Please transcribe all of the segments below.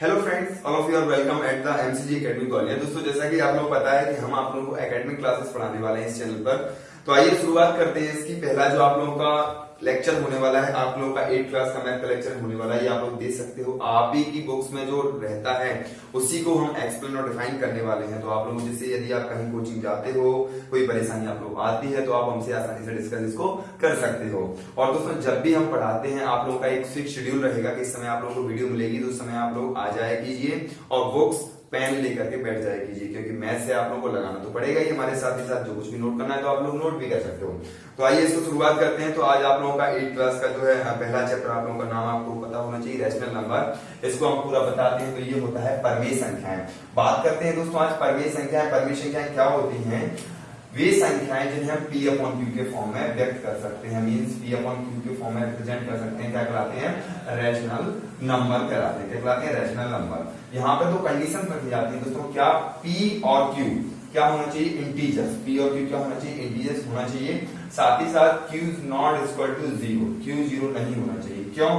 Hello friends all of you are welcome at the MCG academy Gwalior दोस्तों, जैसा कि आप लोग पता है कि हम आप लोगों को एकेडमिक क्लासेस पढ़ाने वाले हैं इस चैनल पर। तो आइए शुरुआत करते हैं इसकी। पहला जो आप लोगों का लेक्चर होने वाला है। आप लोगों का एट क्लास का मैथ का लेक्चर होने वाला है। आप लोग देख सकते हो। आप ही की बुक्स में जो रहता है, उसी को हम एक्सप्लेन और डिफाइन करने वाले हैं। तो आप लोग जैसे यदि आप कहीं कोचिंग जाते हो, कोई परेशानी आप लोग आती है तो आप हमसे आसानी से डिस्कस इसको कर सकते हो। और दोस्तों, जब भी हम पढ़ाते हैं, आप लोगों का एक फिक्स शेड्यूल रहेगा कि इस समय आप लोगों को वीडियो मिलेगी तो उस समय आप लोग आ जाए कीजिए। और बुक्स पेन लेकर के बैठ जाए कीजिए, क्योंकि मैथ से आप लोगों को लगाना तो पड़ेगा ही हमारे साथ ही साथ, जो कुछ भी नोट करना है तो आप लोग नोट भी कर सकते हो। तो आइए इसको शुरुआत करते हैं। तो आज आप लोगों का एट क्लास का जो है पहला चैप्टर आप लोगों का नाम आपको पता होना चाहिए रेशनल नंबर इसको हम पूरा बताते हैं तो ये होता है परमेय संख्याएँ। बात करते हैं दोस्तों, आज परमेय संख्याएँ परमेय संख्याएँ क्या होती हैं? वे संख्याएँ जिन्हें हम पी अपॉन क्यू के फॉर्म में व्यक्त कर सकते हैं। मींस पी अपॉन क्यू के फॉर्म में रिप्रेजेंट कर सकते हैं। क्या कहलाते हैं? रैशनल नंबर कहलाते हैं। क्या कहलाते हैं? रैशनल नंबर यहाँ पे तो कंडीशन रखी जाती है दोस्तों। क्या पी और क्यू क्या होना चाहिए? इंटीजर्स पी और क्यू क्या होना चाहिए? इंटीजर्स होना चाहिए। साथ ही साथ Q not equal to zero Q zero नहीं होना चाहिए। क्यों?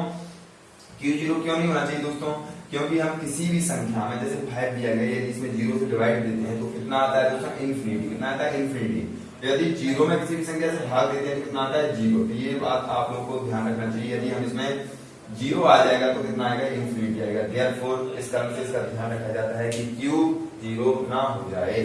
क्यू ज़ीरो क्यों नहीं होना चाहिए दोस्तों? क्योंकि हम किसी भी संख्या में, जैसे फाइव दिया गया यदि इसमें ज़ीरो से डिवाइड देते हैं तो कितना आता है दोस्तों इन्फिनिटी कितना आता है इन्फिनिटी यदि ज़ीरो में किसी भी संख्या से भाग देते हैं तो कितना आता है ज़ीरो तो ये बात आप लोगों को ध्यान रखना चाहिए। यदि हम इसमें ज़ीरो आ जाएगा तो कितना आएगा? इन्फिनिटी आएगा। देयर फोर इस कारण से इसका ध्यान रखा जाता है कि क्यू ज़ीरो ना हो जाए।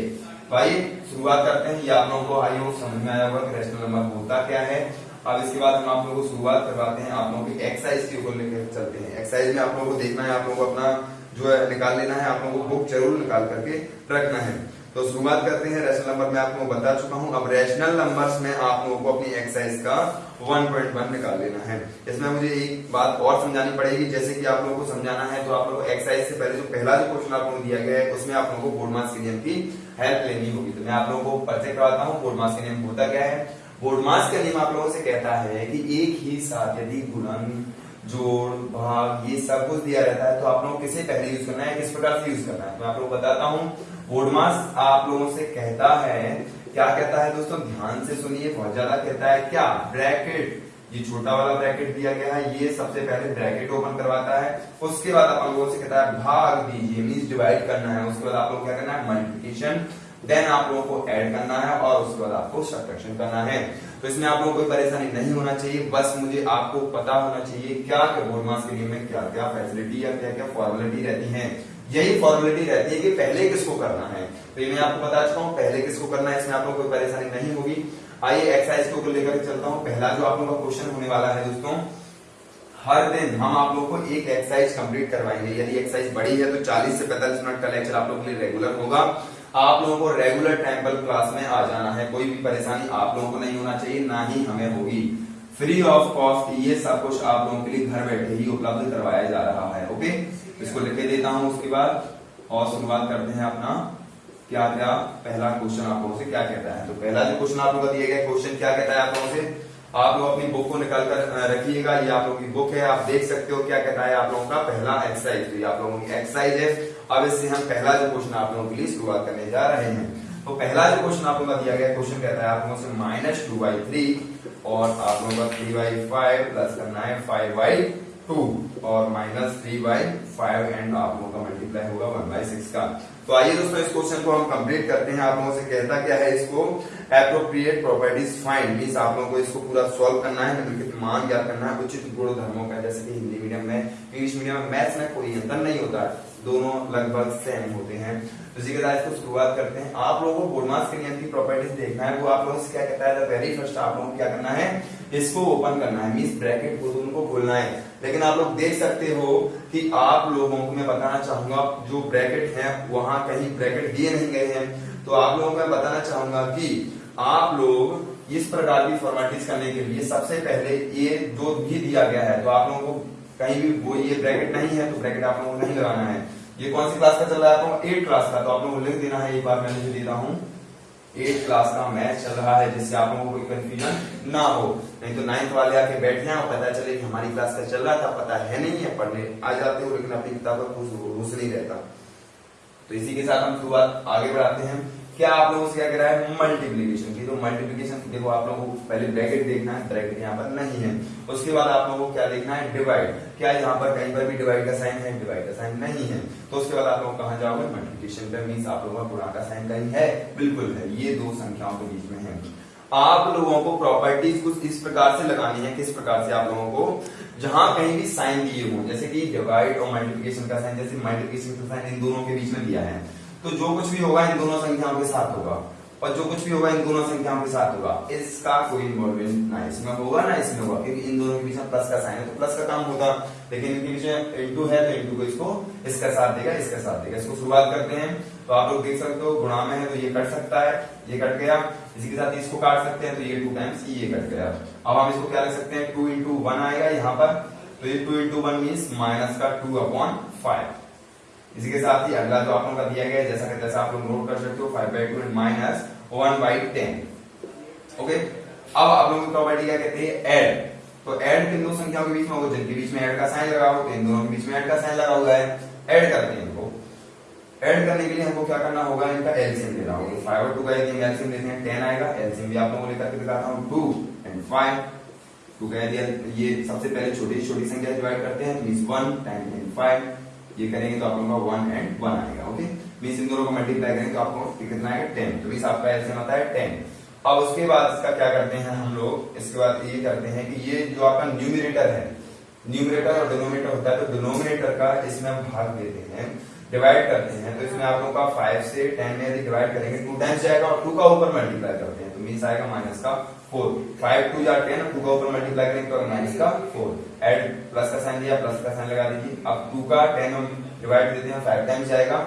तो आइए शुरुआत करते हैं। ये आप लोगों को आई होप समझ में आया होगा कि रेशनल नंबर होता क्या है। अब इसके बाद हम आप लोगों को शुरुआत करवाते हैं आप लोगों की एक्सरसाइज के ऊपर लेकर चलते हैं एक्सरसाइज में आप लोगों को देखना है आप लोगों को अपना जो है निकाल लेना है आप लोगों को बुक ज़रूर निकाल करके रखना है तो शुरुआत करते हैं रेशनल नंबर में आपको बता चुका हूँ अब रेशनल नंबर्स में आप लोगों को अपनी एक्सरसाइज का 1.1 निकाल लेना है इसमें मुझे एक बात और समझानी पड़ेगी जैसे कि आप लोगों को समझाना है तो आप लोगों को एक्सरसाइज से पहले जो पहला जो क्वेश्चन आप लोगों को दिया गया है उसमें आप लोगों को बोर्ड मास के की हेल्प लेनी होगी तो मैं आप लोगों को परिचय करवाता हूँ बोर्ड मास के होता क्या है बोर्ड मास का नियम आप लोगों से कहता है कि एक ही साथ यदि गुणन, जोड़, भाग, ये सब कुछ दिया रहता है तो आप लोगों किसे पहले यूज़ करना है, किस प्रकार से यूज़ करना है? तो मैं आप लोगों बताता हूँ बोर्डमास आप लोगों से कहता है, क्या कहता है दोस्तों? ध्यान से सुनिए, बहुत ज़्यादा कहता है, क्या? ब्रैकेट ये छोटा वाला ब्रैकेट दिया गया है, ये सबसे पहले ब्रैकेट ओपन करवाता है, उसके बाद आप लोगों से कहता है, भाग दीजिए मीन डिवाइड करना है, उसके बाद आप लोग क्या करना है? मल्टीप्लीकेशन देन आप लोगों को ऐड करना है और उसके बाद आपको सब्ट्रैक्शन करना है। तो इसमें आप लोगों को परेशानी नहीं होना चाहिए। बस मुझे आपको पता होना चाहिए क्या बोर्ड मास के लिए में क्या क्या फैसिलिटी या क्या क्या फॉर्मेलिटी रहती है। यही फॉर्मेलिटी रहती है कि पहले किसको करना है। तो ये मैं आपको बता चुका हूँ, पहले किसको करना है, इसमें आप लोगों कोई परेशानी नहीं होगी। आइए एक्सरसाइज को लेकर चलता हूँ। पहला जो आप लोगों का क्वेश्चन होने वाला है दोस्तों, हर दिन हम आप लोगों को एक एक्सरसाइज कंप्लीट करवाएँगे। यदि एक्सरसाइज बड़ी है तो 40 से 45 मिनट का लेक्चर आप लोगों के लिए रेगुलर होगा। आप लोगों को रेगुलर टेंपल क्लास में आ जाना है। कोई भी परेशानी आप लोगों को नहीं होना चाहिए, ना ही हमें होगी। फ्री ऑफ़ कॉस्ट ये सब कुछ आप लोगों के लिए घर बैठे ही उपलब्ध करवाया जा रहा है ओके इसको लिख देता हूँ उसके बाद, और शुरुआत करते हैं अपना। क्या क्या पहला क्वेश्चन आप लोगों से क्या कहता है? तो पहला जो क्वेश्चन आप लोगों का दिया गया क्वेश्चन क्या कहता है आप लोगों से? आप लोग अपनी बुक को निकाल कर रखिएगा। ये आप लोगों की बुक है, आप देख सकते हो क्या कहता है आप लोगों का पहला एक्सरसाइज तो ये आप लोगों की एक्सरसाइज है। अब इससे हम पहला जो क्वेश्चन आप लोगों के लिए शुरुआत करने जा रहे हैं तो पहला जो क्वेश्चन आप लोगों का दिया गया क्वेश्चन कहता है आप लोगों से माइनस टू बाई थ्री और आप लोगों का थ्री बाई फाइव प्लस करना है फाइव बाई टू और minus three by five and आप लोगों का मल्टीप्लाई होगा वन बाई सिक्स का। तो आइए दोस्तों, इस क्वेश्चन को हम कंप्लीट करते हैं। आप लोगों से कहता क्या है इसको? एप्रोप्रिएट प्रॉपर्टीज़ फाइंड मीन आप लोगों को इसको पूरा सॉल्व करना है निम्नलिखित मान ज्ञात करना है। उचित गुण धर्मों का, जैसे कि हिंदी मीडियम में इंग्लिश मीडियम में मैथ्स में कोई अंतर नहीं होता। दोनों लगभग सेम होते हैं। तो के साथ इसको शुरुआत करते हैं। आप लोगों को बोर्डमास के नियम की प्रॉपर्टीज़ देखना है। वो आप लोगों से क्या कहता है? वेरी फ़र्स्ट आप लोगों को क्या करना है? इसको ओपन करना है। मीस ब्रैकेट को उनको खोलना है। लेकिन आप लोग देख सकते हो कि आप लोगों को मैं बताना चाहूँगा, जो ब्रैकेट है, वहाँ कहीं ब्रैकेट दिए नहीं गए हैं। तो आप लोगों को मैं बताना चाहूँगा कि आप लोग इस प्रकार की फॉर्मेलिटीज करने के लिए सबसे पहले ये जो भी दिया गया है। तो आप लोगों को कहीं भी वो ये ब्रैकेट नहीं है तो ब्रैकेट आप लोगों को नहीं लगाना है। ये कौन सी क्लास का चल रहा है आप एट क्लास का। तो आप लोगों को लिख देना है, एक बार मैंने जो दे रहा हूँ। एट क्लास का मैथ चल रहा है, जिससे आप लोगों को कोई कंफ्यूजन ना हो। नहीं तो नाइन्थ वाले आके बैठ जाए और पता चले कि हमारी क्लास का चल रहा था, पता है नहीं है, पढ़ने आ जाते हो, लेकिन अपनी किताब पर घुस नहीं रहता। तो इसी के साथ हम शुरुआत आगे बढ़ाते हैं। क्या आप लोगों से क्या कह रहा है? मल्टीप्लीकेशन तो मल्टीप्लीकेशन देखो आप लोगों को पहले ब्रैकेट देखना है ब्रैकेट यहाँ पर नहीं है। उसके बाद आप लोगों को क्या देखना है? डिवाइड क्या यहाँ पर कहीं पर भी डिवाइड का साइन है? डिवाइड का साइन नहीं है। तो उसके बाद आप लोग कहा जाओगे? मल्टीप्लीकेशन पे मीन आप लोगों का गुणा का साइन कहीं है? बिल्कुल है। ये दो संख्याओं के बीच में है। आप लोगों को प्रॉपर्टीज़ कुछ इस प्रकार से लगानी है, किस प्रकार से आप लोगों को? जहाँ कहीं भी साइन दिए हो, जैसे कि डिवाइड और मल्टीप्लिकेशन का साइन जैसे मल्टीप्लिकेशन का साइन इन दोनों के बीच में दिया है। तो जो कुछ भी होगा, इन दोनों संख्याओं के साथ होगा। और जो कुछ भी होगा, इन दोनों संख्याओं के साथ होगा। इसका कोई इन्वॉल्वमेंट ना इसमें होगा ना इसमें होगा। क्योंकि इन दोनों के बीच में प्लस का साइन है तो प्लस का काम होगा। लेकिन इनके बीच में इंटू है तो इंटू को इसको इसका साथ देगा, इसका साथ देगा। इसको शुरुआत करते हैं। तो आप लोग देख सकते हो, गुणा में है तो ये कट सकता है, ये कट गया। इसी के साथ इसको काट सकते हैं तो ये टू टाइम्स ये कट गया। अब हम इसको क्या लिख सकते हैं? टू इंटू वन आएगा यहाँ पर। तो ये two into one mean minus का टू अपॉन फाइव इसी के साथ ही अगला जो आप लोगों का दिया गया है, जैसा कि जैसा आप लोग नोट कर सकते हो five by two minus one by ten okay अब आप लोगों की प्रॉपर्टी क्या कहते हैं? एड तो एड किन दो संख्याओं के बीच में होगा? जिनके बीच में एड का साइन लगा हो तो इन दोनों के बीच में एड का साइन लगा हुआ है? एड करते हैं इनको. एड करने के लिए हमको क्या करना होगा? इनका एलसीएम लेना होगा. फाइव और टू का यदि एलसीएम लेते हैं टेन आएगा. एलसीएम भी आप लोगों को लेकर के दिखाता हूँ. टू एंड फाइव टू कह दिया, ये सबसे पहले छोटी छोटी संख्या डिवाइड करते हैं मीन वन एंड फाइव ये करेंगे तो आप लोगों का वन एंड वन आएगा ओके मीन इन दोनों को मल्टीप्लाई करेंगे तो आपको कितना आएगा? टेन तो मीन आपका एलसीएम आता है टेन अब उसके बाद इसका क्या करते हैं हम लोग? इसके बाद ये करते हैं कि ये जो आपका न्यूमिनेटर है न्यूमिनेटर और डिनोमिनेटर होता है तो डिनोमिनेटर का इसमें हम भाग देते हैं डिवाइड करते हैं तो इसमें आप लोगों का फाइव से टेन में यदि डिवाइड करेंगे टू टाइम्स जाएगा और टू का ऊपर मल्टीप्लाई करते हैं तो मीन्स आएगा माइनस का फोर फाइव टू या टेन टू का ऊपर मल्टीप्लाई करेंगे तो माइनस का फोर एड प्लस का साइन दिया प्लस का साइन लगा दीजिए। अब टू का टेन हम डिवाइड देते हैं फाइव टाइम्स जाएगा।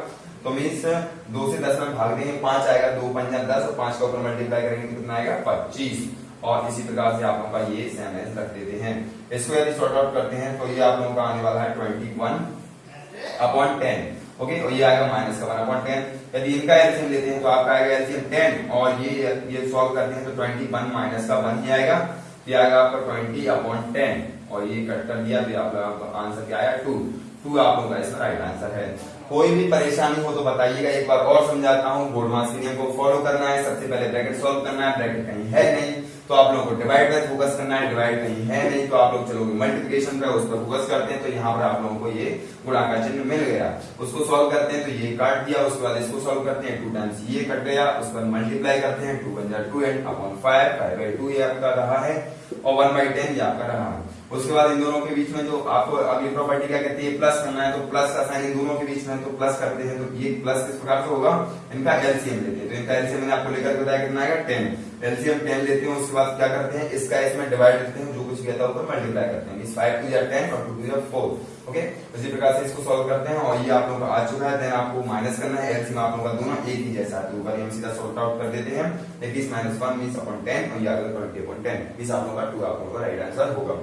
तो मीन्स दो से दस में भाग देंगे, पाँच आएगा, दो पंजा दस, और पाँच का ऊपर मल्टीप्लाई करेंगे तो कितना आएगा? पच्चीस. और इसी प्रकार से आप लोगों का ये सेम एस रख देते हैं। इसको यदि सॉर्ट आउट करते हैं तो ये आप लोगों का आने वाला है twenty one upon ten okay और ये आएगा माइनस का वन अपॉन टेन यदि इनका एलसीएम लेते हैं तो आपका आएगा एलसीएम टेन, और ये ये सॉल्व करते हैं तो ट्वेंटी वन माइनस का वन ही आएगा, ये आएगा आपका ट्वेंटी अपॉन टेन और ये कट कर दिया, फिर आपका आंसर क्या आया? टू टू आप लोग का इसका राइट आंसर है। कोई भी परेशानी हो तो बताइएगा, एक बार और समझाता हूँ। बोर्ड मास्क को फॉलो करना है, सबसे पहले ब्रैकेट सॉल्व करना है ब्रैकेट कहीं है नहीं। तो आप लोगों को डिवाइड पर फोकस करना है डिवाइड कहीं है, नहीं तो आप लोग चलोगे मल्टीप्लिकेशन पे, उस पर फोकस करते हैं तो यहाँ पर आप लोगों को ये गुणा का चिन्ह मिल गया। उसको सॉल्व करते हैं तो ये काट दिया, उसके बाद इसको सॉल्व करते हैं टू टाइम्स ये कट गया, उस पर मल्टीप्लाई करते हैं two one two and upon five five by two ये आपका रहा है। और वन बाई टेन आपका रहा है। उसके बाद इन दोनों के बीच में जो आपको अगली प्रॉपर्टी क्या कहती है प्लस करना है तो प्लस का साइन इन दोनों के बीच में तो प्लस करते हैं तो ये प्लस किस प्रकार से होगा? इनका एलसीएम लेते हैं। तो इनका एलसीएम मैंने आपको लेकर बताया कितना आएगा? टेन एलसीएम टेन लेते हैं, उसके बाद क्या करते हैं? इसका इसमें डिवाइड करते हैं, जो है ऊपर मल्टीप्लाई करते हैं। फाइव टू या टेन और टू टू या फोर ओके इसी प्रकार से इसको सॉल्व करते हैं, और ये आप लोगों का आ चुका है। देन आपको माइनस करना है एलसीएम आप लोगों का दोनों एक ही जैसा है। ऊपर हम सीधा सॉल्व आउट कर देते हैं। इक्कीस minus one mean upon ten और ये आगे ट्वेंटी अपॉन टेन इस आप लोगों का टू आप लोगों का राइट आंसर होगा।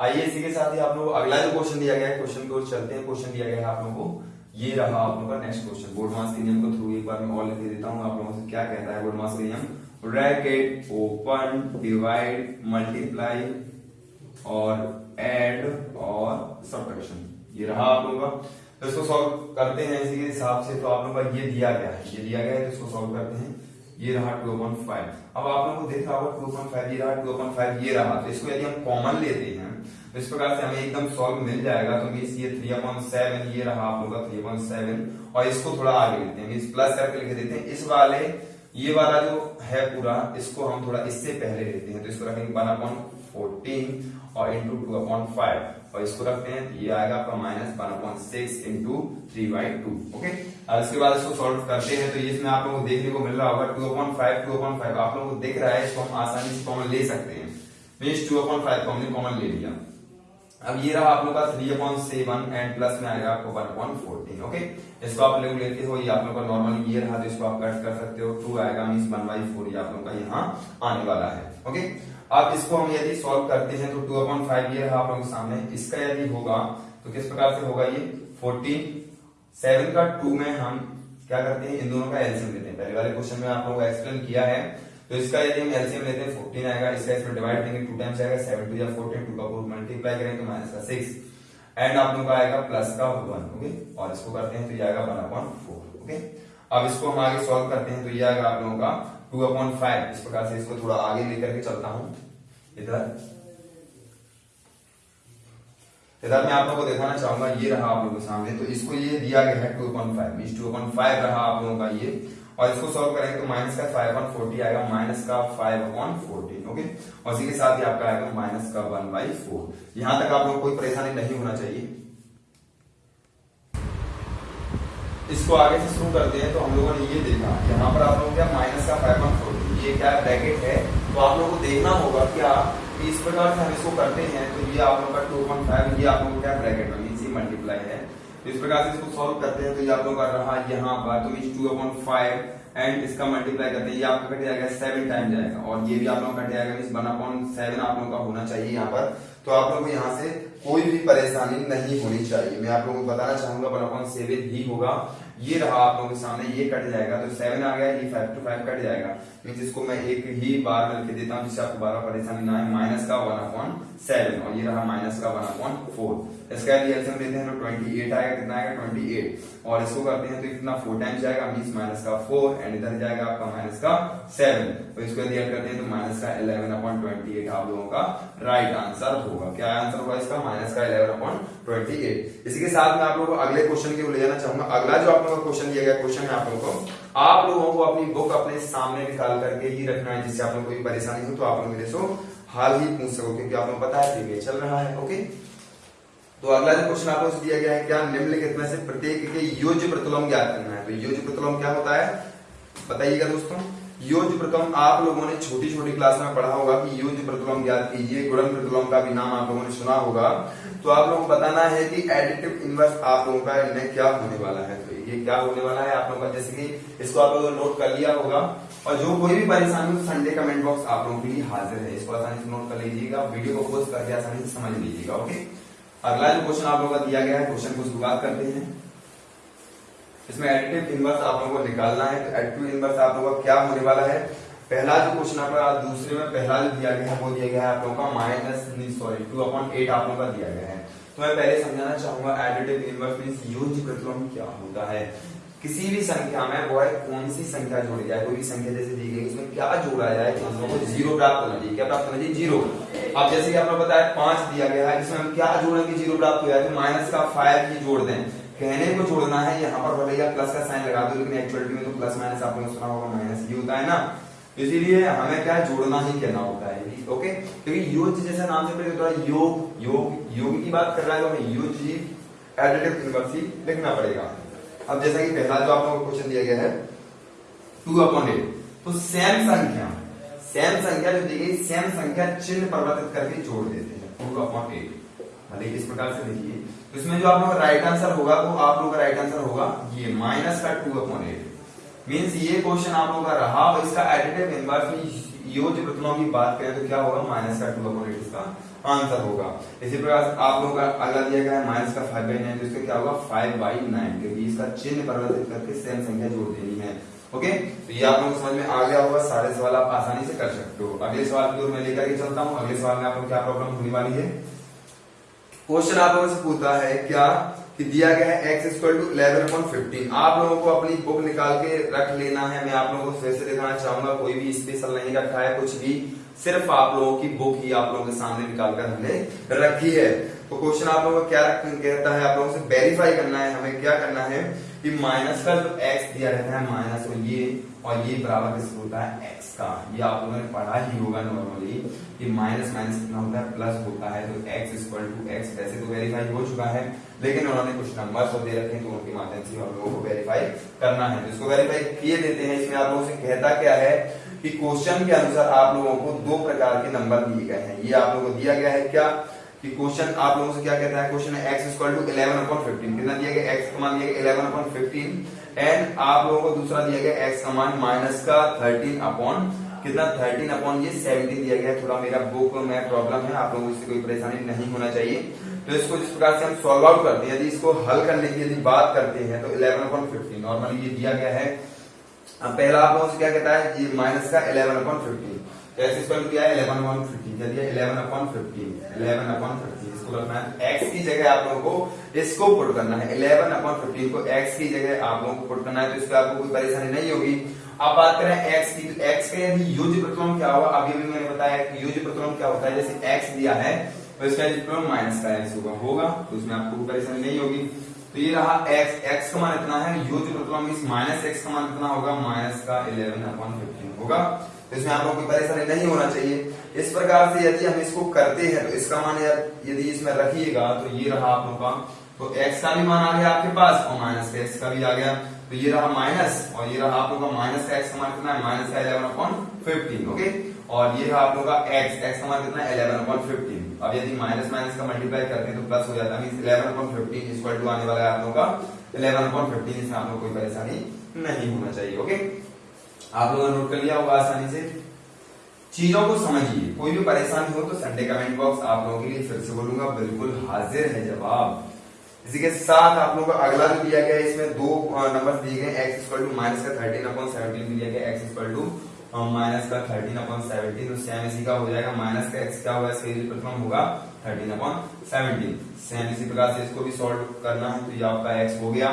आइए इसी के साथ ही आप लोग अगला जो क्वेश्चन दिया गया है क्वेश्चन को चलते हैं। क्वेश्चन दिया गया है आप लोगों को। ये रहा आप लोगों का नेक्स्ट क्वेश्चन बोर्ड मास के नियम को थ्रू एक बार मैं और लिख देता हूँ। आप लोगों से क्या कहता है बोर्ड मास के नियम ब्रैकेट ओपन डिवाइड मल्टीप्लाई और एड और सब्ट्रैक्शन ये रहा आप लोगों का। तो इसको सॉल्व करते हैं इसी के हिसाब से। तो आप लोगों का ये दिया गया है। ये दिया गया है तो इसको सॉल्व करते हैं। ये रहा टू अपॉइंट फाइव अब आप लोगों को देख होगा टू अपॉइंट फाइव ये रहा टू अपॉइंट फाइव ये रहा। तो इसको यदि हम कॉमन लेते हैं तो इस प्रकार से हमें एकदम सॉल्व मिल जाएगा। तो मीन ये थ्री अपॉइंट सेवन ये रहा आप लोगों का थ्री अपॉइंट सेवन और इसको थोड़ा आगे लेते हैं। मीन प्लस करके लिख देते हैं। इस वाले ये वाला जो है पूरा, इसको हम थोड़ा इससे पहले लेते हैं। तो इसको रखेंगे वन अपॉइंट फोर्टीन और इंटू टू अपॉइंट फाइव और इसको रखते हैं, ये आएगा आपका minus one upon six into three by two okay और इसके बाद इसको सॉल्व करते हैं तो इसमें आप लोगों को देखने को मिल रहा होगा two upon five two upon five आप लोगों को दिख रहा है, इसको हम आसानी से कॉमन ले सकते हैं। मीन टू अपॉइंट फाइव को हमने कॉमन ले लिया। अब ये रहा आप लोग का three upon seven and plus में आएगा आपको वन अपॉइंट फोर्टीन ओके इसको आप लोग लेते हो, ये आप लोग का नॉर्मल ये रहा तो इसको आप कट कर सकते हो। टू आएगा मीन वन बाई फोर ये आप लोग का यहाँ आने वाला है ओके अब इसको हम यदि सॉल्व करते हैं तो टू अपॉइंट फाइव ये रहा आप लोगों के सामने। इसका यदि होगा तो किस प्रकार से होगा ये? फोर्टीन सेवन का टू में हम क्या करते हैं? इन दोनों का एलसीएम लेते हैं। पहले वाले क्वेश्चन में आप लोगों को एक्सप्लेन किया है। तो इसका यदि हम एलसीएम लेते हैं फोर्टीन आएगा, इसका इसमें डिवाइड करेंगे टू टाइम्स आएगा सेवन टू या फोर्टीन टू का फोर मल्टीप्लाई करेंगे तो माइनस का सिक्स एंड आप लोगों का आएगा प्लस का वन ओके और इसको करते हैं तो ये आएगा वन अपॉइंट फोर ओके अब इसको हम आगे सॉल्व करते हैं तो ये आएगा आप लोगों का टू अपॉन फाइव इस प्रकार से इसको थोड़ा आगे लेकर के चलता हूँ। इधर। इधर मैं आप लोगों को दिखाना चाहूँगा, ये रहा आप लोगों के सामने तो इसको ये दिया गया है two upon five mean two upon five रहा आप लोगों का ये। और इसको सॉल्व करेंगे तो माइनस का फाइव अपॉन फोर्टी आएगा माइनस का फाइव अपॉन फोर्टीन ओके और इसी के साथ ही आपका आएगा माइनस का वन बाई फोर यहाँ तक आप लोगों कोई परेशानी नहीं होना चाहिए। इसको आगे से शुरू करते हैं तो हम लोगों ने ये देखा, यहाँ पर आप लोगों क्या माइनस का फाइव वन फोर्टी ये क्या ब्रैकेट है? तो आप लोगों को देखना होगा क्या इस प्रकार से हम इसको करते हैं तो ये आप लोगों का टू पॉइंट फाइव ये आप लोगों का ब्रैकेट मल्टीप्लाई है। इस प्रकार से इसको सॉल्व करते हैं तो ये आप लोगों का रहा यहाँ पर तो इस टू अपॉइंट फाइव एंड इसका मल्टीप्लाई करते हैं, ये आपका कट जाएगा सेवन टाइम जाएगा, और ये भी आप लोगों कट जाएगा मीन वन अपॉइंट सेवन आप लोगों का होना चाहिए यहाँ पर। तो आप लोगों को यहाँ से कोई भी परेशानी नहीं होनी चाहिए। मैं आप लोगों को बताना चाहूँगा वन अपॉइंट सेवन ही होगा। ये रहा आप लोगों के सामने, ये कट जाएगा तो सेवन आ गया, ये फाइव टू फाइव कट जाएगा। मीन इसको मैं एक ही बार में लिख देता हूँ, जिससे आपको बारह परेशानी ना है माइनस का वन अपॉन सेवन और ये रहा माइनस का वन अपॉन फोर इसका एलसीएम लेते हैं तो ट्वेंटी एट आएगा, कितना आएगा? ट्वेंटी एट और इसको करते हैं तो इतना फोर टाइम्स जाएगा मीन माइनस का फोर एंड इधर जाएगा आपका माइनस का सेवन तो इसको यदि ऐड करते हैं तो माइनस का इलेवन अपॉन ट्वेंटी एट आप लोगों का राइट आंसर होगा. क्या आंसर होगा इसका? माइनस का इलेवन अपॉन ट्वेंटी एट इसी के साथ मैं आप लोगों को अगले क्वेश्चन की ले जाना चाहूँगा. अगला जो आप लोगों का क्वेश्चन दिया गया क्वेश्चन है आप लोगों को, आप लोगों को अपनी बुक अपने सामने निकाल करके ही रखना है, जिससे आप लोगों कोई परेशानी हो तो आप लोग मेरे से हाल ही पूछ सको, क्योंकि आप लोग पता है प्रीवियस चल रहा है ओके तो अगला जो क्वेश्चन आपको दिया गया है, क्या निम्नलिखित में से प्रत्येक के योज्य प्रतिलोम ज्ञात करना है? तो योज्य प्रतिलोम क्या होता है? बताइएगा दोस्तों। योज्य प्रतिलोम आप लोगों ने छोटी छोटी क्लास में पढ़ा होगा कि योज्य प्रतिलोम ज्ञात कीजिए गुणन प्रतिलोम का भी नाम आप लोगों ने सुना होगा। तो आप लोगों को बताना है कि एडिटिव इनवर्स आप लोगों का इनमें क्या होने वाला है। तो ये क्या होने वाला है? आप लोगों का जैसे कि इसको आप लोगों ने नोट कर लिया होगा। और जो कोई भी परेशानी हो संडे कमेंट बॉक्स आप लोगों के लिए हाजिर है। इसको आसानी से नोट कर लीजिएगा वीडियो को पोस्ट करके आसानी से समझ लीजिएगा ओके अगला जो क्वेश्चन आप लोगों का दिया गया है क्वेश्चन को शुरुआत करते हैं। इसमें एडिटिव इनवर्स आप लोगों को निकालना है। तो एडिटिव इनवर्स आप लोगों का क्या होने वाला है? पहला जो क्वेश्चन आपका दूसरे में पहला जो दिया गया है, वो दिया गया है आप लोगों का minus sorry two upon eight आप लोगों का दिया गया है। तो मैं पहले समझाना चाहूँगा एडिटिव इनवर्स मीन योग प्रतिलोम क्या होता है। किसी भी संख्या में वो है कौन सी संख्या जोड़ी जाए, कोई भी संख्या जैसे दी गई, उसमें क्या जोड़ा जाए, हम ज़ीरो प्राप्त होना चाहिए। क्या प्राप्त होना चाहिए? ज़ीरो अब जैसे कि आपने बताया, पाँच दिया गया है इसमें हम क्या जोड़ेंगे ज़ीरो प्राप्त हो जाए तो माइनस का फाइव ही जोड़ दें। कहने को जोड़ना है, यहाँ पर भले प्लस का साइन लगा दो, लेकिन एक्चुअलिटी में तो प्लस माइनस आपने सुना होगा माइनस ही होता है ना। इसीलिए हमें क्या जोड़ना ही कहना होता है ओके? क्योंकि योग जैसे नाम से पहले तो योग योग योग की बात कर रहा है तो हमें योग एडिटिव ही लिखना पड़ेगा। अब जैसा कि पहला जो आप लोगों को क्वेश्चन दिया गया है टू अपॉन एट तो सेम संख्या। सेम संख्या जो दी गई सेम संख्या चिन्ह परिवर्तित करके जोड़ देते हैं। टू अपॉन एट भले इस प्रकार से देखिए तो इसमें जो आप लोग राइट आंसर होगा तो आप लोगों का राइट आंसर होगा ये माइनस का टू अपॉन एट मीन्स ये क्वेश्चन आप लोगों का रहा और इसका एडिटिव इनवर्स में योग की बात करें तो क्या होगा? माइनस का टू अपॉन एट इसका आंसर होगा। इसी प्रकार आप लोगों का अगला दिया गया है माइनस का फाइव बाई नाइन तो इसका क्या होगा? फाइव बाई नाइन क्योंकि इसका चिन्ह परिवर्तित करके सेम संख्या जोड़ देनी है। ओके तो ये आप लोगों को समझ में आ गया होगा, सारे सवाल आप आसानी से कर सकते हो। अगले सवाल की ओर मैं लेकर के चलता हूँ। अगले सवाल में आपको क्या प्रॉब्लम होने वाली है? क्वेश्चन आप लोगों से पूछता है, क्या कि दिया गया है x equal to eleven upon fifteen आप लोगों को अपनी बुक निकाल के रख लेना है। मैं आप लोगों को फिर से दिखाना चाहूँगा, कोई भी स्पेशल नहीं रखा है, कुछ भी। सिर्फ़ आप लोगों की बुक ही आप लोगों के सामने निकाल कर हमने रखी है। तो क्वेश्चन आप लोगों को क्या कहता है आप लोगों से? वेरीफाई करना है, हमें क्या करना है? कि माइनस का जो एक्स दिया रहता है माइनस और ये और ये बराबर किसको होता है? एक्स का। ये आप लोगों ने पढ़ा ही होगा नॉर्मली कि माइनस माइनस कितना होता है प्लस होता है तो एक्स इक्वल टू एक्स वैसे तो वेरीफाई हो चुका है, लेकिन उन्होंने कुछ नंबर दे रखे हैं तो उनके माध्यम से हम लोगों को वेरीफाई करना है। तो इसको वेरीफाई किए देते हैं, इसमें आप लोगों से कहता क्या है कि क्वेश्चन के अनुसार आप लोगों को दो प्रकार के नंबर दिए गए हैं। ये आप लोगों को दिया गया है क्या? कि क्वेश्चन आप लोगों से क्या कहता है? Question x equal to eleven upon fifteen कितना दिया गया? x का मान दिया गया इलेवन अपॉन फिफ्टीन एंड आप लोगों को दूसरा दिया गया x का मान माइनस का थर्टीन अपॉन कितना? थर्टीन अपॉन ये सेवनटीन दिया गया। थोड़ा मेरा बुक में प्रॉब्लम है, आप लोगों को कोई परेशानी नहीं होना चाहिए। तो इसको जिस प्रकार से हम सॉल्व आउट करते हैं, यदि इसको हल करने की यदि बात करते हैं तो इलेवन अपॉन फिफ्टीन नॉर्मली ये दिया गया है। पहला आप लोगों से क्या कहता है? ये माइनस का eleven upon fifteen x square किया है इलेवन अपॉन फिफ्टीन क्या दिया eleven upon fifteen eleven upon fifteen इसको रखना है एक्स की जगह आप लोगों को इसको पुट करना है. इलेवन अपॉन फिफ्टीन को एक्स की जगह आप लोगों को पुट करना है तो इसका आपको कोई परेशानी नहीं होगी। अब बात करें एक्स की. तो एक्स का यदि यूज़ प्रतिलोम क्या होगा अभी भी मैंने बताया कि यूज़ प्रतिलोम क्या होता है। जैसे एक्स दिया है तो इसका प्रतिलोम माइनस का एक्स होगा होगा तो इसमें आपको कोई परेशानी नहीं होगी। तो ये रहा x. X का मान इतना है यूज़ प्रतिलोम मींस माइनस एक्स का मान कितना होगा माइनस का 11 अपॉन 15 होगा। इसमें आप लोगों को परेशानी नहीं होना चाहिए। इस प्रकार से यदि हम इसको करते हैं तो इसका मान यदि इसमें रखिएगा तो ये रहा आप लोगों का। तो x का भी मान आ गया आपके पास, और माइनस x का भी आ गया। तो ये रहा माइनस और ये रहा आप लोगों का माइनस का x का मान कितना है? माइनस का इलेवन अपॉन फिफ्टीन ओके और ये रहा आप लोगों का x x का मान कितना है? इलेवन अपॉन फिफ्टीन अब यदि माइनस माइनस का मल्टीप्लाई करते हैं तो प्लस हो जाता है eleven upon fifteen equal to आने वाला है आप लोगों का। इलेवन अपॉन फिफ्टीन इसमें आप लोग कोई परेशानी नहीं होना चाहिए ओके आप लोगों ने नोट कर लिया होगा आसानी से। चीज़ों को समझिए। कोई भी परेशानी हो तो संडे कमेंट बॉक्स आप लोगों के लिए फिर से बोलूँगा, बिल्कुल हाजिर है जवाब। इसी के साथ आप लोगों को अगला जो दिया गया है, इसमें दो नंबर दिए गए एक्स इक्वल टू माइनस का थर्टीन अपॉन सेवनटीन दिया गया एक्स इक्वल टू माइनस का थर्टीन अपॉन सेवनटीन तो सेम इसी का हो जाएगा। माइनस का एक्स क्या होगा? इसका प्रथम होगा थर्टीन अपॉन सेवनटीन सेम इसी प्रकार से इसको भी सॉल्व करना है। तो ये आपका एक्स हो गया।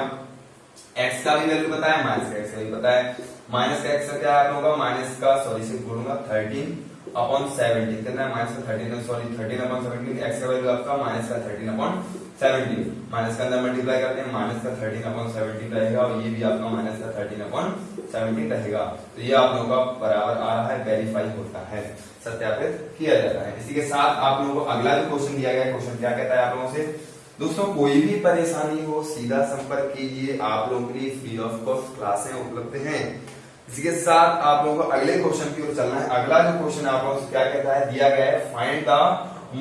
एक्स का भी वैल्यू पता है माइनस का एक्स का भी पता है। माइनस का एक्स का क्या होगा? माइनस का सॉरी से बोलूँगा थर्टीन अपॉन सेवनटीन कितना है? माइनस का thirteen sorry thirteen upon seventeen x का वैल्यू आपका माइनस का थर्टीन अपॉन सेवनटीन माइनस का अंदर मल्टीप्लाई करते हैं माइनस का थर्टीन अपॉन सेवनटीन रहेगा और ये भी आपका माइनस का थर्टीन अपॉन सेवनटीन रहेगा। तो ये आप लोगों का बराबर आ रहा है वेरीफाई होता है, सत्यापित किया जाता है। इसी के साथ आप लोगों को अगला जो क्वेश्चन दिया गया क्वेश्चन क्या कहता है आप लोगों से? दोस्तों, कोई भी परेशानी हो, सीधा संपर्क कीजिए। आप लोगों के लिए फ्री ऑफ़ कॉस्ट क्लासें उपलब्ध हैं। इसी के साथ आप लोगों को अगले क्वेश्चन की ओर चलना है। अगला जो क्वेश्चन आप लोगों से क्या कहता है? दिया गया है फाइंड द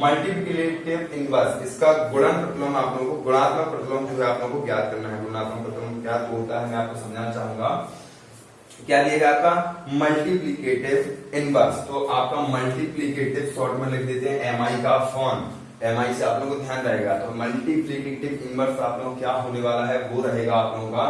मल्टीप्लिकेटिव इनवर्स इसका गुणन प्रतिलोम आप लोगों को, गुणात्मक प्रतिलोम जो है आप लोगों को ज्ञात करना है। गुणात्मक प्रतिलोम क्या होता है, मैं आपको समझाना चाहूँगा। क्या दिया गया आपका? मल्टीप्लीकेटिव इनवर्स तो आपका मल्टीप्लीकेटिव शॉर्ट में लिख देते हैं एम आई का फॉर्म एम आई से आप लोगों को ध्यान रहेगा। तो मल्टीप्लीकेटिव इनवर्स आप लोगों क्या होने वाला है, वो रहेगा आप लोगों का,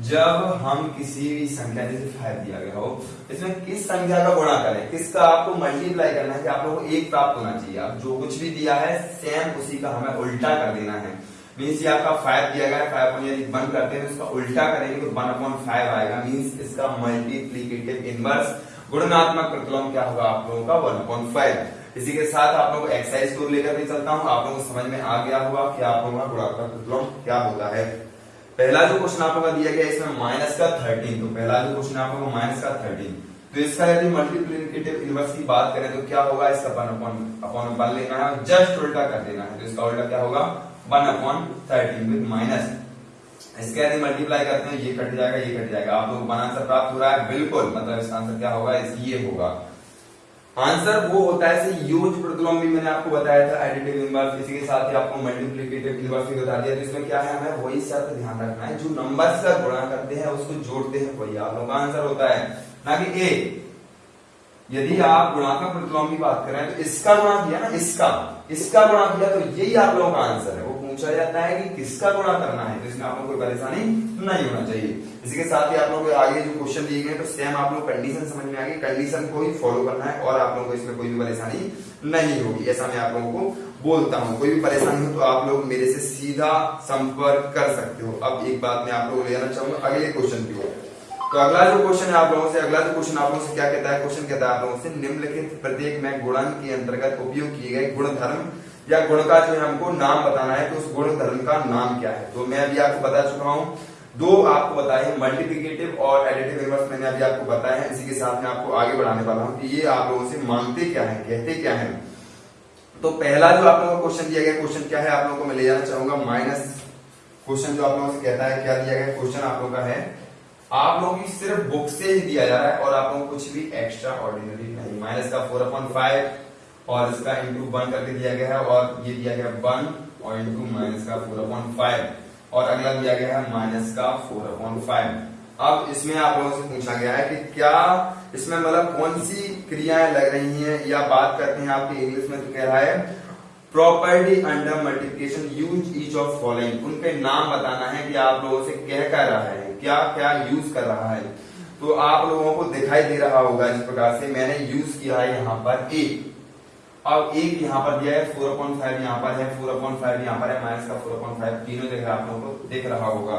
जब हम किसी भी संख्या जैसे फाइव दिया गया हो, इसमें किस संख्या का गुणा करें, किसका आपको मल्टीप्लाई करना है कि आप लोगों को एक प्राप्त होना चाहिए। अब जो कुछ भी दिया है सेम उसी का हमें उल्टा कर देना है। मीन्स ये आपका फाइव दिया गया है फाइव अपॉन यदि वन करते हैं उसका उल्टा करेंगे तो वन अपॉन फाइव आएगा। मीन्स इसका मल्टीप्लीकेटिव इनवर्स गुणनात्मक प्रतिलोम क्या होगा आप लोगों का? वन अपॉन फाइव इसी के साथ आप लोग एक्सरसाइज को लेकर भी चलता हूँ। आप लोगों को समझ में आ गया होगा कि आप लोगों का गुणात्मक प्रतिलोम क्या होता है। पहला जो क्वेश्चन आप लोगों का दिया गया इसमें माइनस का थर्टीन तो पहला जो क्वेश्चन आप लोगों को माइनस का थर्टीन तो इसका यदि मल्टीप्लीकेटिव इनवर्स की बात करें तो क्या होगा? इसका वन अपॉन अपॉन वन लेना है जस्ट उल्टा कर देना है। तो इसका उल्टा क्या होगा? One upon thirteen with minus इसके यदि मल्टीप्लाई करते हैं, ये कट जाएगा, ये कट जाएगा। आप लोग वन आंसर प्राप्त हो रहा है, बिल्कुल। मतलब इसका आंसर क्या होगा? ये होगा। आंसर वो होता है से यूज़ प्रतिलोम भी मैंने आपको बताया था एडिटिव इनवर्स इसी के साथ ही आपको मल्टीप्लिकेटिव इनवर्स भी बता दिया तो इसमें क्या है हमें वही शर्त ध्यान रखना है, जो नंबर्स का गुणा करते हैं, उसको जोड़ते हैं, वही आप लोग का आंसर होता है। ना कि ए यदि आप गुणात्मक प्रतिलोम की बात करें तो इसका गुणा किया ना, इसका इसका गुणा किया तो यही आप लोगों का आंसर है पूछा जाता है कि किसका गुणा करना है तो इसमें आपको कोई परेशानी नहीं होना चाहिए। इसी के साथ ही आप लोगों आगे जो क्वेश्चन दिए गए तो सेम आप लोग कंडीशन समझ में आ गई। कंडीशन को ही फॉलो करना है और आप लोगों को इसमें कोई भी परेशानी नहीं होगी, ऐसा मैं आप लोगों को बोलता हूँ। कोई भी परेशानी हो तो आप लोग मेरे से सीधा संपर्क कर सकते हो। अब एक बात मैं आप लोगों को ले जाना चाहूँगा, अगले क्वेश्चन की तो अगला जो क्वेश्चन है आप लोगों से, अगला जो क्वेश्चन आप लोगों से क्या कहता है? क्वेश्चन कहता है आप लोगों से, निम्नलिखित प्रत्येक में गुणन के अंतर्गत उपयोग किए गए गुण धर्म या गुण का जो है हमको नाम बताना है तो उस गुण धर्म का नाम क्या है। तो मैं अभी आपको बता चुका हूँ। दो आपको बताए मल्टीप्लीकेटिव और एडिटिव इनवर्स मैंने अभी आपको बताया है। इसी के साथ में आपको आगे बढ़ाने वाला हूँ कि ये आप लोगों से मांगते क्या है, कहते क्या है। तो पहला जो आप लोगों को क्वेश्चन दिया गया क्वेश्चन क्या है आप लोगों को मैं ले जाना चाहूँगा। माइनस क्वेश्चन जो आप लोगों से कहता है, क्या दिया गया क्वेश्चन आप लोगों का है। आप लोगों की सिर्फ़ बुक से ही दिया जा रहा है और आप लोगों को कुछ भी एक्स्ट्रा ऑर्डिनरी नहीं। माइनस का फोर अपॉइंट फाइव और इसका इंटू वन करके दिया गया है और ये दिया गया वन और इंटू माइनस का फोर अपॉइंट फाइव। और अगला दिया गया है माइनस का फोर अपॉइंट फाइव। अब इसमें आप लोगों से पूछा गया है कि क्या इसमें मतलब कौन सी क्रियाएँ लग रही हैं या बात करते हैं आपके इंग्लिश में तो कह रहा है property under multiplication use each of following उनके नाम बताना है कि आप लोगों से कह कर रहा है, क्या क्या यूज़ कर रहा है। तो आप लोगों को दिखाई दे रहा होगा इस प्रकार से, मैंने यूज़ किया है यहाँ पर ए अब एक यहाँ पर दिया है फोर अपॉइंट फाइव यहाँ पर है फोर अपॉइंट फाइव यहाँ पर है माइनस का फोर अपॉइंट फाइव तीनों जगह आप लोगों को देख रहा होगा।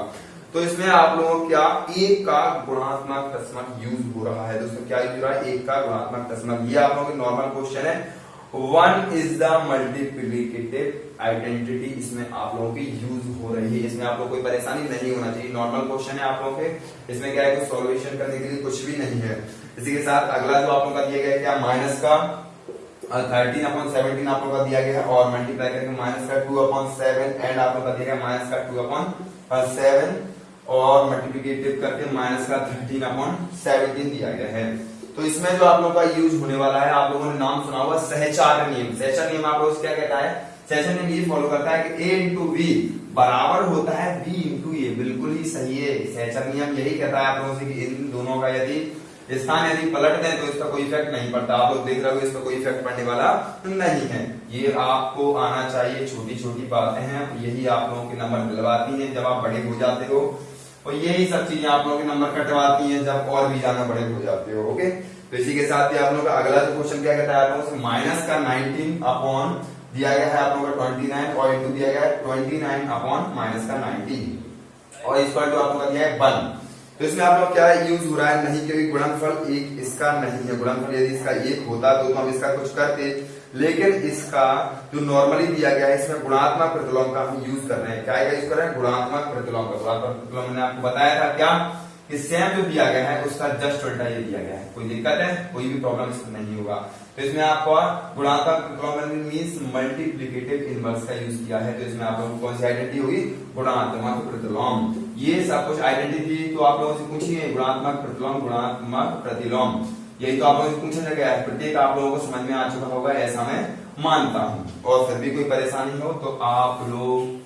तो इसमें आप लोगों क्या, एक का गुणात्मक दशमक यूज़ हो रहा है। दोस्तों, क्या यूज़ हो रहा है? एक का गुणात्मक दशमक ये आप लोगों के नॉर्मल क्वेश्चन है। One is the multiplicative identity इसमें आप लोगों की यूज़ हो रही है। इसमें आप लोग कोई परेशानी नहीं होना चाहिए। नॉर्मल क्वेश्चन है आप लोगों के। इसमें क्या है? सॉल्यूशन करने के लिए कुछ भी नहीं है। इसी के साथ अगला जो आप लोगों का दिया गया क्या? माइनस का। थर्टीन अपॉन सेवनटीन आप लोग का दिया गया और मल्टीप्लाई करके माइनस का टू अपॉन सेवन एंड आप लोग का दिया गया माइनस का टू अपॉन सेवन और मल्टीप्लीकेटिव करके माइनस का थर्टीन अपॉन सेवनटीन दिया गया है। तो इसमें जो आप लोगों का यूज़ होने वाला है, आप लोगों ने नाम सुना हुआ सहचार नियम। सहचार नियम आप लोग क्या कहता है? सहचार नियम ये फॉलो करता है कि ए इंटू वी बराबर होता है बी इंटू ए बिल्कुल ही सही है। सहचार नियम यही कहता है आप लोगों से कि इन दोनों का यदि स्थान यदि पलट दें तो इसका कोई इफ़ेक्ट नहीं पड़ता। आप लोग देख रहे हो इसका कोई इफ़ेक्ट पड़ने वाला नहीं है। ये आपको आना चाहिए छोटी छोटी बातें हैं, यही आप लोगों के नंबर दिलवाती हैं जब आप बड़े हो जाते हो। और यही सब चीज़ें आप लोगों के नंबर कटवाती हैं जब और भी ज़्यादा बड़े हो जाते हो ओके तो इसी के साथ ही आप लोगों का अगला जो क्वेश्चन क्या कहता है आप लोगों से? माइनस का 19 अपॉन दिया गया है आप लोगों का 29 और इंटू दिया गया है 29 अपॉन माइनस का 19 और इस पर जो आप लोगों का दिया है वन तो इसमें आप लोग क्या यूज़ हो रहा है? नहीं, क्योंकि गुणनफल एक इसका नहीं है। गुणनफल यदि इसका एक होता तो हम इसका कुछ करते। लेकिन इसका जो नॉर्मली दिया गया है, इसमें गुणात्मक प्रतिलोम का हम यूज़ कर रहे हैं। क्या यूज़ कर रहे हैं? गुणात्मक प्रतिलोम का। गुणात्मक प्रतिलोम मैंने आपको बताया था क्या? कि सेम जो दिया गया है, उसका जस्ट उल्टा ये दिया गया है। कोई दिक्कत है? कोई भी प्रॉब्लम इसमें नहीं होगा। तो इसमें आपको गुणात्मक मीन्स मल्टीप्लीकेटिव इनवर्स का यूज़ किया है। तो इसमें आप लोगों को कौन सी आइडेंटिटी होगी? गुणात्मक प्रतिलोम। ये सब कुछ आइडेंटिटी तो आप लोगों से पूछिए। गुणात्मक प्रतिलोम गुणात्मक प्रतिलोम। यही तो आप लोगों से पूछा गया है। प्रत्येक आप लोगों को समझ में आ चुका होगा, ऐसा मैं मानता हूँ। और फिर भी कोई परेशानी हो तो आप लोग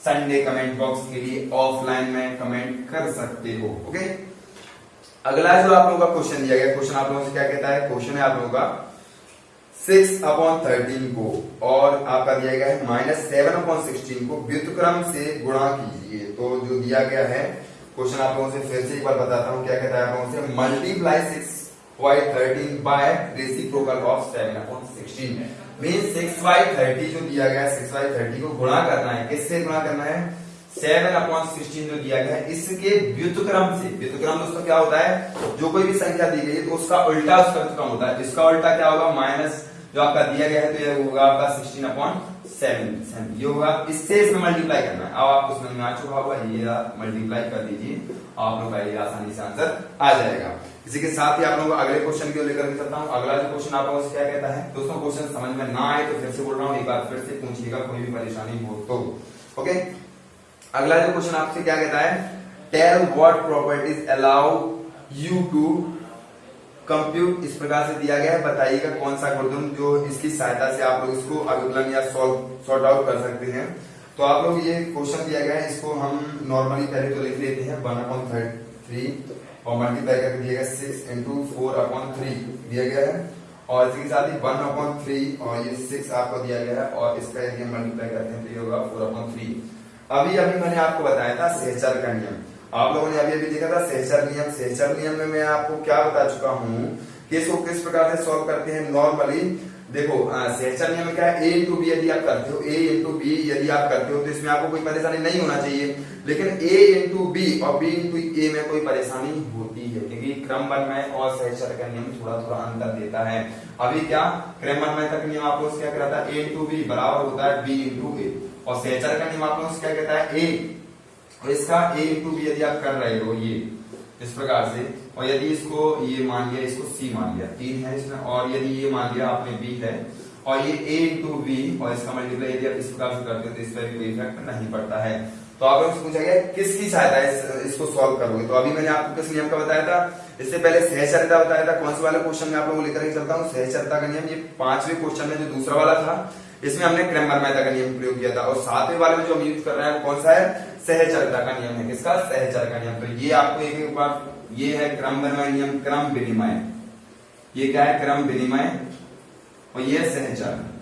संडे कमेंट बॉक्स के लिए ऑफलाइन में कमेंट कर सकते हो ओके अगला जो आप लोगों का क्वेश्चन दिया गया क्वेश्चन आप लोगों से क्या कहता है? क्वेश्चन है आप लोगों का सिक्स अपॉन थर्टीन को, और आपका दिया गया है माइनस सेवन अपॉन सिक्सटीन को व्युतक्रम से गुणा कीजिए। तो जो दिया गया है क्वेश्चन आप लोगों से फिर से एक बार बताता हूँ, क्या कहता है आप लोगों से? Multiply six by thirteen by reciprocal of seven upon sixteen mean six by thirty जो दिया गया है सिक्स बाई थर्टी को गुणा करना है, किससे गुणा करना है? सेवन अपॉन सिक्सटीन जो दिया गया है, इसके व्युतक्रम से। व्युतक्रम दोस्तों क्या होता है? जो कोई भी संख्या दी गई है तो उसका उल्टा उसका व्युतक्रम होता है। इसका उल्टा क्या होगा? माइनस जो आपका दिया गया है तो ये होगा आपका सिक्सटीन अपॉन सेवन सेवन ये होगा, इससे इसमें मल्टीप्लाई करना है। अब आपको समझ में आ चुका होगा, ये मल्टीप्लाई कर दीजिए। आप लोग का ये आसानी से आंसर आ जाएगा। इसी के साथ ही आप लोगों को अगले क्वेश्चन की लेकर चलता हूँ। अगला जो क्वेश्चन आप से क्या कहता है, दोस्तों क्वेश्चन समझ में ना आए तो फिर से बोल रहा हूँ, एक बार फिर से पूछिएगा कोई भी परेशानी हो तो। ओके अगला जो क्वेश्चन आपसे क्या कहता है tell what properties allow you to compute इस प्रकार से दिया गया है। बताइएगा कौन सा गुणधर्म जो इसकी सहायता से आप लोग इसको अभिकलन या सॉल्व, सॉर्ट आउट कर सकते हैं। तो आप लोग ये क्वेश्चन दिया गया है, इसको हम नॉर्मली पहले तो लिख लेते हैं। वन अपॉन थ्री और मल्टीप्लाई करके दिया गया six into four upon three दिया गया है। और इसी के साथ ही वन अपॉन थ्री और ये सिक्स आपको दिया गया है और इसका यदि हम मल्टीप्लाई करते हैं तो ये होगा, फोर अपॉन थ्री। अभी अभी मैंने आपको बताया था, सहचर का नियम। आप लोगों ने अभी अभी देखा था सहचर नियम सहचर नियम में मैं आपको क्या बता चुका हूँ कि इसको किस प्रकार से सॉल्व करते हैं नॉर्मली देखो सहचर नियम क्या है? ए इंटू बी यदि आप करते हो ए इंटू बी यदि आप करते हो तो इसमें आपको कोई परेशानी नहीं होना चाहिए। लेकिन ए इंटू बी और बी इंटू ए में कोई परेशानी होती है, क्योंकि क्रम में और सहचर का नियम थोड़ा थोड़ा अंतर देता है। अभी क्या? क्रम में तक नियम आप लोग क्या कहता है? ए इंटू बी बराबर होता है बी इंटू ए और सहचर का नियम आप लोग क्या कहता है? ए और इसका ए इंटू बी यदि आप कर रहे हो ये इस प्रकार से और यदि इसको ये मान लिया इसको सी मान लिया तीन है इसमें और यदि ये मान लिया आपने बी है और ये ए इंटू बी और इसका मल्टीप्लाई यदि आप इस प्रकार से करते हो तो इस पर कोई इफ़ेक्ट नहीं पड़ता है। तो आप लोग पूछा गया किसकी सहायता इस, इसको सॉल्व करोगे? तो अभी मैंने आपको किस नियम का बताया था? इससे पहले सहचरिता बताया था। कौन से वाले क्वेश्चन में आप लोगों को लेकर चलता हूँ? सहचरिता का नियम ये पांचवे क्वेश्चन में जो दूसरा वाला था इसमें हमने क्रैमर मेहता का नियम प्रयोग किया था और सातवें वाले में जो हम यूज़ कर रहे हैं वो कौन सा है? सहचरता का नियम है। किसका? सहचर का नियम। तो ये आपको एक एक बार, ये है क्रम विनिमय नियम, क्रम विनिमय। ये क्या है? क्रम विनिमय और ये सहचर।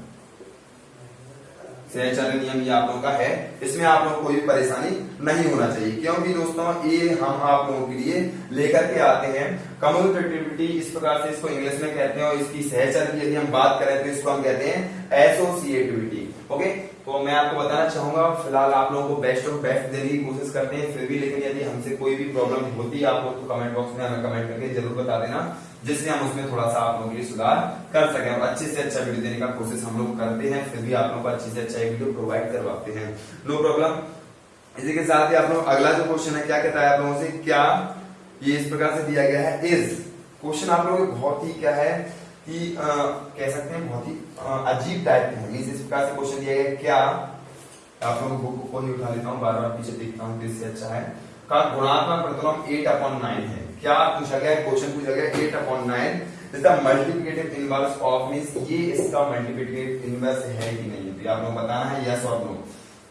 सहचर नियम ये आप लोगों का है। इसमें आप लोगों को कोई भी परेशानी नहीं होना चाहिए। क्योंकि दोस्तों, ये हम आप लोगों के लिए लेकर के आते हैं। कम्युनिकेटिविटी, इस प्रकार से इसको इंग्लिश में कहते हैं और इसकी सहचर की यदि हम बात करें तो इसको हम कहते हैं एसोसिएटिविटी। ओके तो मैं आपको बताना चाहूँगा फ़िलहाल आप लोगों को बेस्ट ऑफ़ बेस्ट देने की कोशिश करते हैं फिर भी लेकिन यदि हमसे कोई भी प्रॉब्लम होती है आप लोग तो कमेंट बॉक्स में हमें कमेंट करके ज़रूर बता देना जिससे हम उसमें थोड़ा सा आप लोगों के लिए सुधार कर सकें। और अच्छे से अच्छा वीडियो देने का कोशिश हम लोग करते हैं फिर भी आप लोगों को अच्छे से अच्छा वीडियो प्रोवाइड करवाते हैं। नो प्रॉब्लम इसी के साथ ही आप लोग अगला जो क्वेश्चन है क्या कहता है आप लोगों से? क्या ये इस प्रकार से दिया गया है? इज़ क्वेश्चन आप लोगों को बहुत ही क्या है कि आ, कह सकते हैं बहुत ही अजीब टाइप के हैं। इस प्रकार से क्वेश्चन दिया गया क्या आप लोगों बुक को ही उठा लेता हूँ बार बार पीछे देखता हूँ इससे अच्छा है। का गुणात्मक प्रतिलोम एट अपॉन नाइन है। क्या पूछा गया क्वेश्चन पूछा गया eight upon nine the multiplicative inverse of means ये इसका मल्टीप्लिकेटिव इनवर्स है कि नहीं? तो आप लोग बताना है यस और नो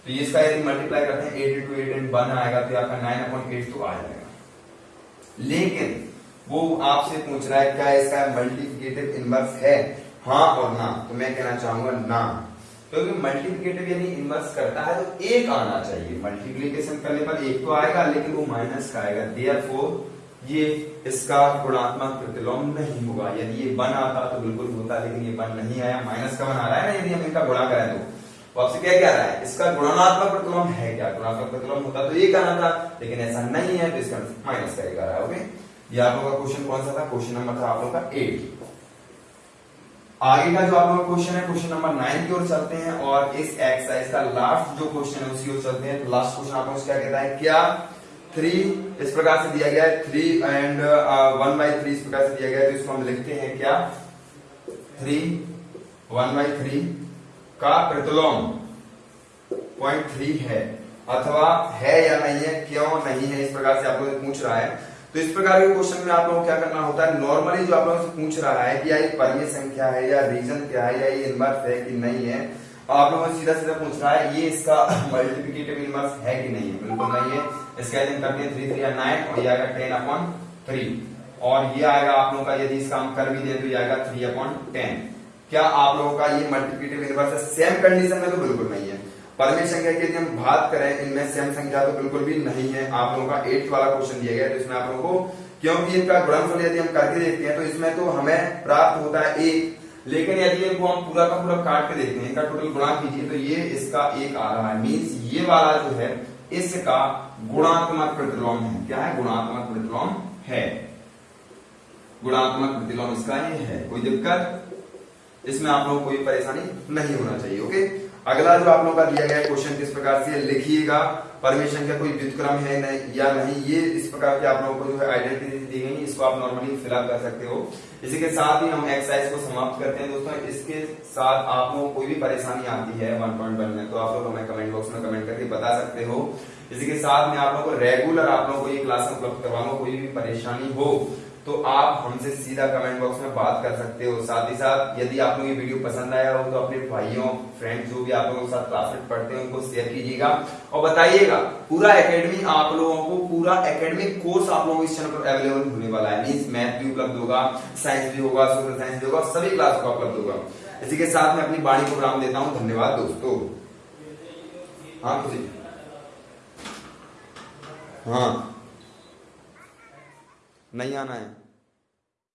तो ये इसका यदि मल्टीप्लाई करते हैं eight into eight and one आएगा तो आपका नाइन अपॉन एट तो आ जाएगा। लेकिन वो आपसे पूछ रहा है, क्या इसका मल्टीप्लिकेटिव इनवर्स है? हाँ और ना तो मैं कहना चाहूँगा ना। क्योंकि मल्टीप्लिकेटिव यदि इनवर्स करता है तो एक आना चाहिए। मल्टीप्लीकेशन करने पर एक तो आएगा, लेकिन वो माइनस का आएगा। देयर ये इसका गुणात्मक प्रतिलोम नहीं होगा। यदि ये वन आता तो बिल्कुल होता, लेकिन ये वन नहीं आया। माइनस का वन आ रहा है ना, यदि हम इनका गुणा करें तो। वो आपसे क्या कह रहा है? इसका गुणात्मक प्रतिलोम है क्या? गुणात्मक प्रतिलोम होता तो एक आना था, लेकिन ऐसा नहीं है तो इसका माइनस का एक आ रहा है। ओके ये आप लोगों का क्वेश्चन कौन सा था? क्वेश्चन नंबर था आप लोग का एट आगे का जो आप लोग क्वेश्चन है क्वेश्चन नंबर नाइन की ओर चलते हैं और इस एक्सरसाइज का लास्ट जो क्वेश्चन है, उसी ओर चलते हैं। तो लास्ट क्वेश्चन आप लोग क्या कहता है, क्या थ्री इस प्रकार से दिया गया है? Three and one by three इस प्रकार से दिया गया है। तो इसको हम लिखते हैं, क्या थ्री वन बाई थ्री का प्रतिलोम पॉइंट थ्री है? अथवा है या नहीं है? क्यों नहीं है? इस प्रकार से आप लोग पूछ रहा है। तो इस प्रकार के क्वेश्चन में आप लोगों को क्या करना होता है? नॉर्मली जो आप लोगों से पूछ रहा है कि या ये संख्या है या रीजन क्या है या ये इनवर्स है कि नहीं है आप लोगों से सीधा सीधा पूछ रहा है, ये इसका मल्टीप्लिकेटिव इनवर्स है कि नहीं है? बिल्कुल नहीं है। इसका यदि करते हैं थ्री थ्री नाइन और ये आएगा टेन अपॉन थ्री और ये आएगा आप लोगों का, यदि इसका हम कर भी दे तो ये आएगा थ्री अपॉन टेन क्या आप लोगों का ये मल्टीप्लिकेटिव इनवर्स है? सेम कंडीशन में तो बिल्कुल नहीं है। परमेय संख्या की यदि हम बात करें, इनमें सेम संख्या तो बिल्कुल भी नहीं है। आप लोगों का एट्थ वाला क्वेश्चन दिया गया तो इसमें आप लोगों को, क्योंकि इनका गुणनफल यदि हम करके देखते हैं तो इसमें तो हमें प्राप्त होता है एक। लेकिन यदि इनको हम पूरा का पूरा काट के देखते हैं, इनका टोटल गुणा कीजिए तो ये इसका एक आ रहा है। मीन्स ये वाला जो है, इसका गुणात्मक प्रतिलोम है। क्या है? गुणात्मक प्रतिलोम है। गुणात्मक प्रतिलोम इसका ये है, कोई दिक्कत? इसमें आप लोगों को कोई परेशानी नहीं होना चाहिए ओके अगला जो आप लोगों का दिया गया क्वेश्चन किस प्रकार से लिखिएगा? परमिशन का कोई व्युतक्रम है नहीं, या नहीं, ये इस प्रकार की आप लोगों को जो है आइडेंटिटी दी गई इसको आप नॉर्मली फिलअप कर सकते हो। इसी के साथ ही हम एक्सरसाइज को समाप्त करते हैं दोस्तों। इसके साथ आप लोगों को कोई भी परेशानी आती है वन पॉइंट वन में तो आप लोग हमें कमेंट बॉक्स में कमेंट करके बता सकते हो। इसी के साथ में आप लोगों को रेगुलर आप लोगों को ये क्लास उपलब्ध करवाऊँगा, कोई भी परेशानी हो। तो आप हमसे सीधा कमेंट बॉक्स में बात कर सकते हो। साथ ही साथ, यदि आप लोग ये वीडियो पसंद आया हो तो अपने भाइयों फ्रेंड्स जो भी आप लोगों के साथ क्लासमेट पढ़ते हैं, उनको शेयर कीजिएगा। और बताइएगा, पूरा एकेडमी आप लोगों को, पूरा एकेडमिक कोर्स आप लोगों को इस चैनल पर अवेलेबल होने वाला है। मीन मैथ भी उपलब्ध होगा साइंस भी होगा सोशल साइंस भी होगा सभी क्लास का उपलब्ध होगा। इसी के साथ में अपनी बाणी को विराम देता हूँ। धन्यवाद, दोस्तों। हाँ खुशी हाँ। नहीं आना है।